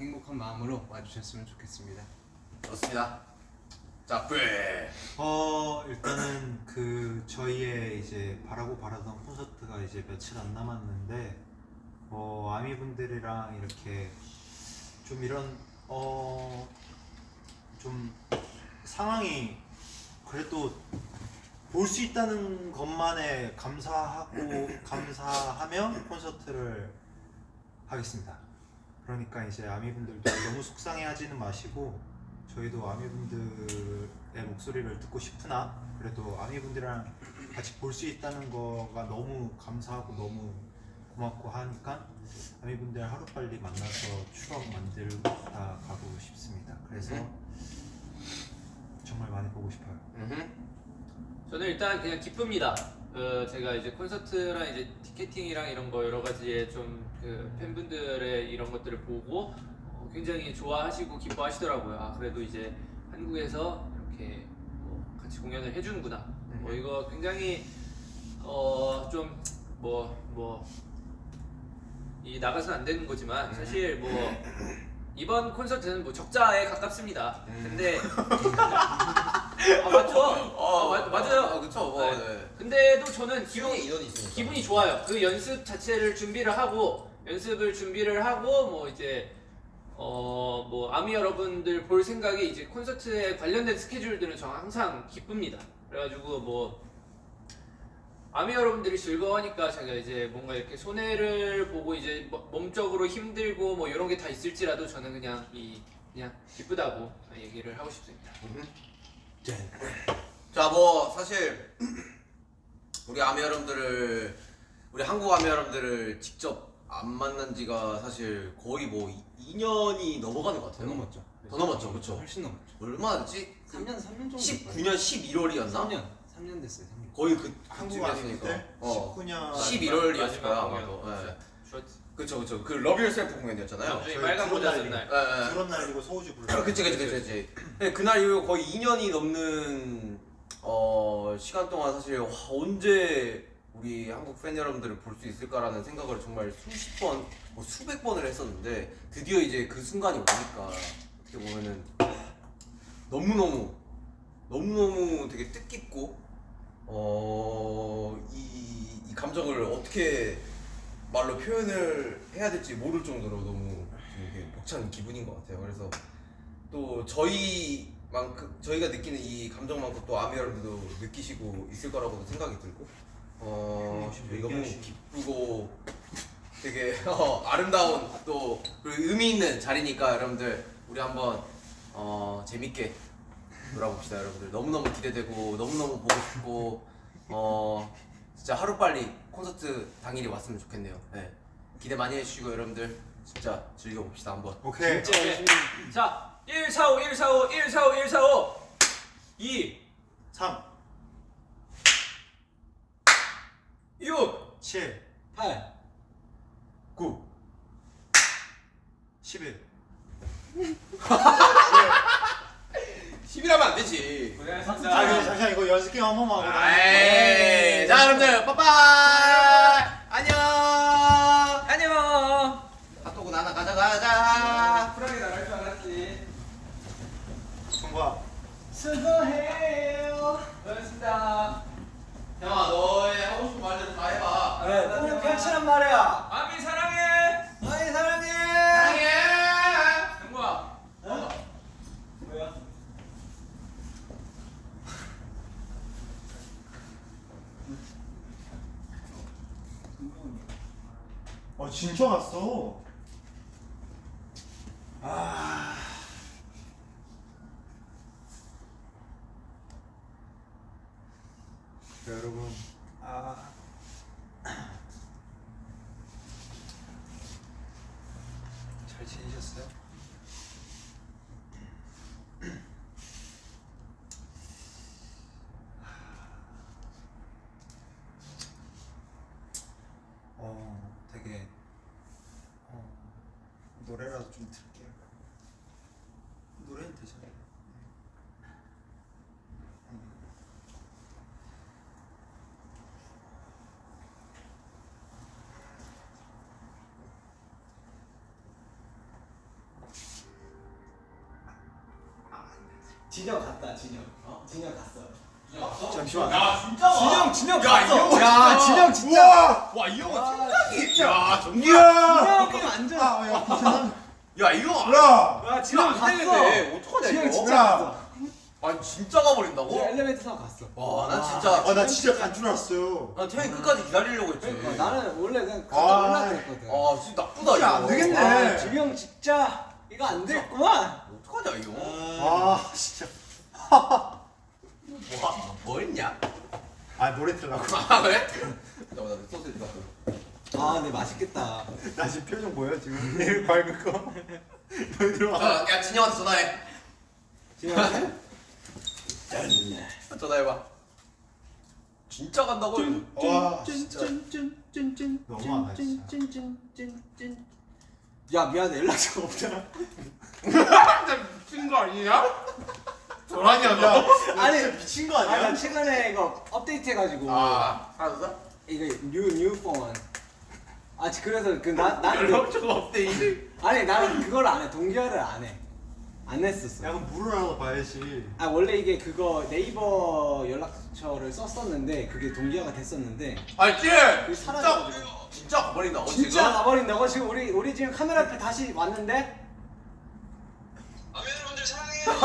행복한 마음으로 와주셨으면 좋겠습니다. 좋습니다. 자, 뿔. 어 일단은 그 저희의 이제 바라고 바라던 콘서트가 이제 며칠 안 남았는데 어 아미 분들이랑 이렇게 좀 이런 어 좀 상황이 그래도 볼 수 있다는 것만에 감사하고 감사하며 콘서트를 하겠습니다. 그러니까 이제 아미 분들도 너무 속상해하지는 마시고 저희도 아미분들의 목소리를 듣고 싶으나 그래도 아미분들이랑 같이 볼 수 있다는 거가 너무 감사하고 너무 고맙고 하니까 아미분들 하루빨리 만나서 추억 만들다 가고 싶습니다. 그래서 정말 많이 보고 싶어요. 저는 일단 그냥 기쁩니다. 어, 제가 이제 콘서트랑 이제 티켓팅이랑 이런 거 여러 가지의 좀그 팬분들의 이런 것들을 보고 어, 굉장히 좋아하시고 기뻐하시더라고요. 아, 그래도 이제 한국에서 이렇게 뭐 같이 공연을 해주는구나. 뭐 이거 굉장히 어, 어좀뭐 뭐 이 나가서는 안 되는 거지만 사실 뭐 이번 콘서트는 뭐 적자에 가깝습니다. 근데 아 맞죠? 어, 맞, 맞아요. 아, 그쵸. 뭐, 네. 네. 근데도 저는 기분. 기분이 좋아요. 그 연습 자체를 준비를 하고 연습을 준비를 하고 뭐 이제 어 뭐 아미 여러분들 볼 생각이 이제 콘서트에 관련된 스케줄들은 저 항상 기쁩니다. 그래가지고 뭐 아미 여러분들이 즐거워하니까 제가 이제 뭔가 이렇게 손해를 보고 이제 뭐 몸적으로 힘들고 뭐 이런 게 다 있을지라도 저는 그냥 이 그냥 기쁘다고 얘기를 하고 싶습니다. 자, 뭐 사실 우리 아미 여러분들을 우리 한국 아미 여러분들을 직접 안 만난 지가 사실 거의 뭐 2년이 넘어가는 것더 같아요. 넘었죠. 더 넘었죠, 그쵸? 훨씬 넘었죠. 얼마나 됐지? 3년 3년 정도. 19년 11월이었나? 3년 3년 됐어요. 3년. 거의 그 한국. 아미분들 어. 19년 11월이었을 거야 아마도. 네. 슈어트. 그쵸 그쵸 그 Love Yourself 공연이었잖아요. 저희 빨간 모자 쓴 날. 예, 예. 그런 날이고 소우주 불. 아, 그치 그치 그치 그치 네, 그날 이후 거의 2년이 넘는 어, 시간 동안 사실 와, 언제 우리 한국 팬 여러분들을 볼 수 있을까라는 생각을 정말 수십 번, 뭐 수백 번을 했었는데 드디어 이제 그 순간이 오니까 어떻게 보면은 너무너무 너무너무 되게 뜻깊고 어, 이, 이 감정을 어떻게 말로 표현을 해야 될지 모를 정도로 너무 되게 벅찬 기분인 것 같아요. 그래서 또 저희 만큼 저희가 느끼는 이 감정만큼 또 아미 여러분도 느끼시고 있을 거라고 생각이 들고 어 저희가 너무 기쁘고 되게 어, 아름다운 또 그리고 의미 있는 자리니까 여러분들 우리 한번 어, 재밌게 놀아봅시다 여러분들 너무너무 기대되고 너무너무 보고 싶고 어 진짜 하루빨리 콘서트 당일이 왔으면 좋겠네요 네. 기대 많이 해주시고 여러분들 진짜 즐겨봅시다 한번 오케이. 진짜 열심히. 자, 145, 145, 145, 145. 2, 3, 6, 7, 8 9, 11. 10이라면 안 되지 아, 고생하셨습니다. 잠시만 이거 연습 게임 한 번만 하고. 아이 자 여러분들 빠빠이 안녕 안녕. 핫도그 하나 가져가자 쿨하게 나갈 줄 알았지 정과. 수고해요 고생하셨습니다. 형아 너의 하고 싶은 말대로 다 해봐 네 너무 편치란 말이야 아미 사랑해. 아이 사랑해 사랑해 정국아. 뭐야 어 진짜 갔어. 아. 자, 여러분. 아. 잘 지내셨어요? 어, 되게 어, 노래라도 좀 들을게요. 노래는 되잖아요. 음. 진영 갔다 진영 어? 진영 갔어. 잠시만. 야 진짜? 진영 진영 야, 갔어. 야 진영 진짜! 와이 형은 팀장이 야 정말! 진영이 완전 아, 야, 형. 야! 야 진영 안 갔어. 어떡하냐 진영 이거? 진짜 야. 갔어. 아니 진짜 가버린다고? 진영 엘리베이터 타고 갔어. 와난 진짜 아, 나 진짜 간 줄 알았어요. 난 태형이 끝까지 기다리려고 했지. 어, 나는 원래 그냥 아. 갔다 올라 그랬거든. 아 진짜 나쁘다 진짜 이거. 안 되겠네. 아, 진영 진짜. 이거 안 됐구만 어떡하냐 이거 아, 진짜. 뭐, 뭐 했냐? 아, 노래 틀라고. 아 그래? 잠깐만 나 소세지 갖고 아 근데 맛있겠다 나 지금 표정 보여? 지금 내일 밝은 거. 너희 들어와. 자, 야 진영한테 전화해 진영한테? 전화해봐 진짜 간다고? 와, 진짜. 너무하다, 진짜. 야 미안해 연락처가 없잖아 진짜 미친 거 아니냐? 야, 너? 너 아니, 미친 거 아니 아니야? 나 최근에 이거 업데이트 해가지고 아 알았어? 이거 new new폰 아 그래서 그나 나는 연락처가 이 아니 나는 그걸 안해 동기화를 안해 안 했었어 야, 그럼 물어라도 봐야지. 아 원래 이게 그거 네이버 연락처를 썼었는데 그게 동기화가 됐었는데 알지? 사라져가지고. 진짜 가버린다 어, 진짜 지금? 가버린다고 지금 우리 우리 지금 카메라 앞에 다시 왔는데 아미 여러분들 사랑해요.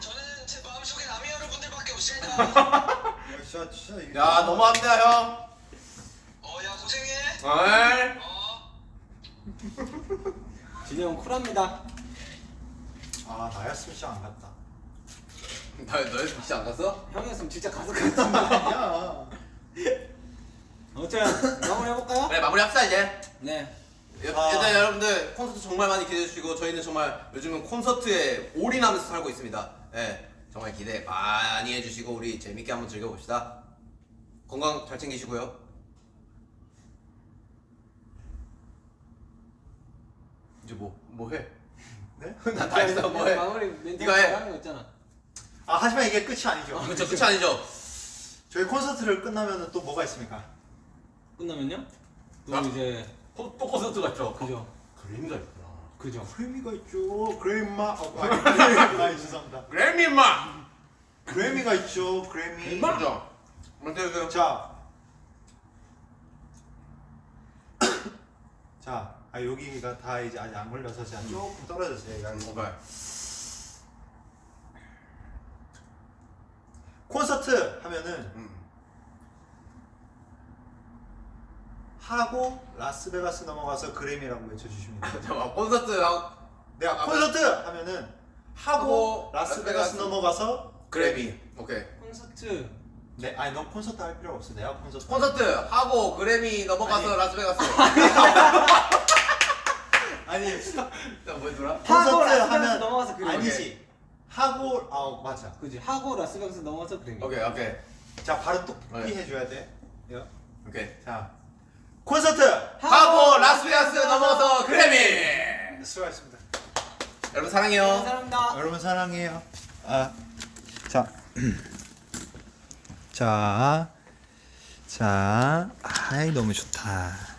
저는 제 마음속엔 아미 여러분들밖에 없습니다. 야, 진짜, 진짜. 이게 야 너무한다 형 어, 야 고생해. 어이 어. 진영 쿨합니다 아, 나였으면 진짜 안 갔다. 나 너희 진짜 안 갔어? 형이었으면 진짜 가서 같은데 야. 아무튼 마무리 해볼까요? 네 마무리 합시다 이제 네 여- 아. 일단 여러분들 콘서트 정말 많이 기대해 주시고 저희는 정말 요즘은 콘서트에 올인하면서 살고 있습니다. 예, 정말 기대 많이 해주시고 우리 재밌게 한번 즐겨봅시다. 건강 잘 챙기시고요. 이제 뭐 뭐 해? 네? 나다 했어 뭐 해? 마무리 멘트. 하는 거 있잖아 아, 하지만 이게 끝이 아니죠. 그렇죠 끝이 아니죠? 저희 콘서트를 끝나면 또 뭐가 있습니까? 끝나면요? 또 아. 이제 또, 또 콘서트 같죠? 그죠 그림자 있구나. 그죠 그래미가 있죠. 그래마. 어, 아니, 아니, 죄송합니다. 그래미 임마. 그래미가 있죠. 그래미. 그죠? 먼저 그 자. 자, 아 여기가 다 이제 아직 안 걸려서 제가 조금 떨어졌어요. 여기가. 오케이. 콘서트 하면은 음. 하고 라스베가스 넘어가서 그래미라고 외쳐주시면 돼요. 잠깐만 콘서트 하고 내가 아, 콘서트 하면은 하고 하고 라스베가스 라스베가스 넘어가서 그래미. 오케이. 콘서트 네, 아니 넌 콘서트 할 필요 없어. 내가 콘서트. 콘서트 하고 그래미 넘어가서 아니. 라스베가스. 아니 자 뭐더라? 콘서트 하면 넘어가서 그래미. 아니지. 하고 아 맞아. 그지 하고 라스베가스 넘어가서 그래미. 오케이 오케이 자 바로 똑똑히 네. 해줘야 돼. 요. 오케이. 자 콘서트 하고 라스베가스 넘어가서 그래미. 수고하셨습니다. 여러분 사랑해요. 감사합니다. 여러분 사랑해요. 아, 자, 자, 자, 아이 너무 좋다.